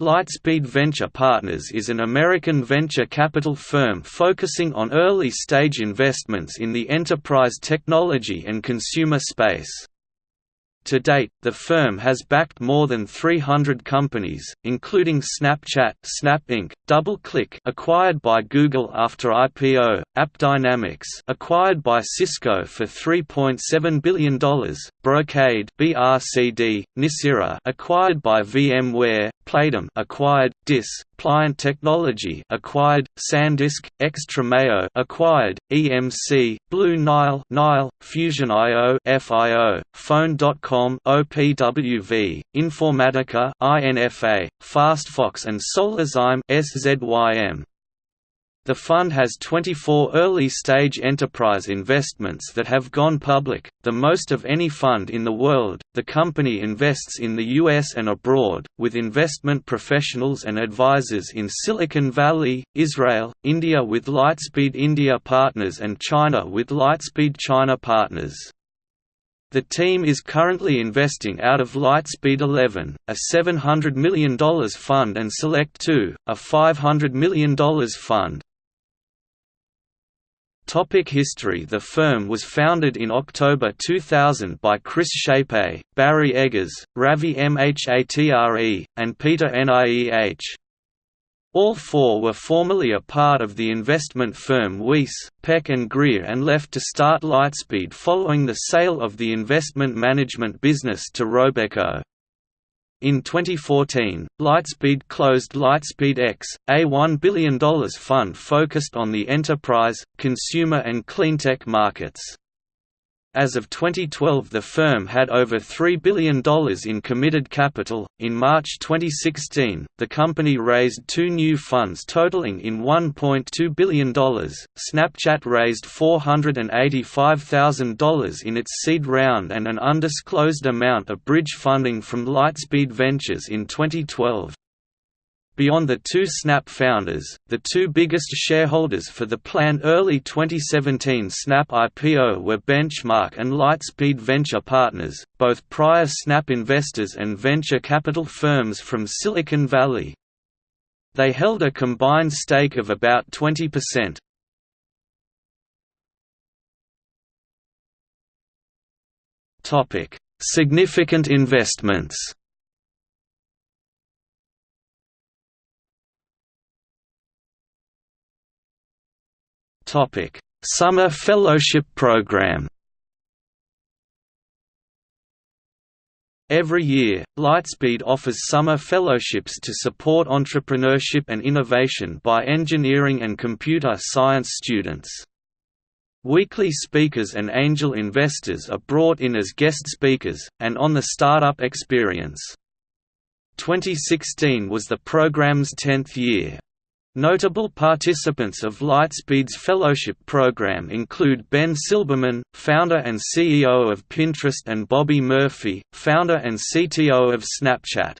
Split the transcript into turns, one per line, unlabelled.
Lightspeed Venture Partners is an American venture capital firm focusing on early-stage investments in the enterprise technology and consumer space. To date, the firm has backed more than 300 companies, including Snapchat, Snap Inc., DoubleClick, acquired by Google after IPO, AppDynamics, acquired by Cisco for $3.7 billion, Brocade, BRCD, Nicira, acquired by VMware, Playdom, acquired, Dis, Pliant Technology acquired, SanDisk, XtremIO acquired, EMC, Blue Nile, Nile, Fusion.io, FIO, Phone.com, OPWV, Informatica, INFA, FastFox and Solazyme, SZYM. The fund has 24 early-stage enterprise investments that have gone public, the most of any fund in the world. The company invests in the US and abroad, with investment professionals and advisors in Silicon Valley, Israel, India with Lightspeed India Partners and China with Lightspeed China Partners. The team is currently investing out of Lightspeed 11, a $700 million fund and Select 2, a $500 million fund. Topic history The firm was founded in October 2000 by Chris Schaepe, Barry Eggers, Ravi Mhatre, and Peter Nieh. All four were formerly a part of the investment firm Weiss, Peck and Greer and left to start Lightspeed following the sale of the investment management business to Robeco. In 2014, Lightspeed closed Lightspeed X, a $1 billion fund focused on the enterprise, consumer and cleantech markets. As of 2012, the firm had over $3 billion in committed capital. In March 2016, the company raised two new funds totaling in $1.2 billion. Snapchat raised $485,000 in its seed round and an undisclosed amount of bridge funding from Lightspeed Ventures in 2012. Beyond the two Snap founders, the two biggest shareholders for the planned early 2017 Snap IPO were Benchmark and Lightspeed Venture Partners, both prior Snap investors and venture capital firms from Silicon Valley. They held a combined stake of about 20%. Significant investments Topic: Summer Fellowship Program. Every year, Lightspeed offers summer fellowships to support entrepreneurship and innovation by engineering and computer science students. Weekly speakers and angel investors are brought in as guest speakers, and on the startup experience. 2016 was the program's 10th year. Notable participants of Lightspeed's fellowship program include Ben Silbermann, founder and CEO of Pinterest and Bobby Murphy, founder and CTO of Snapchat.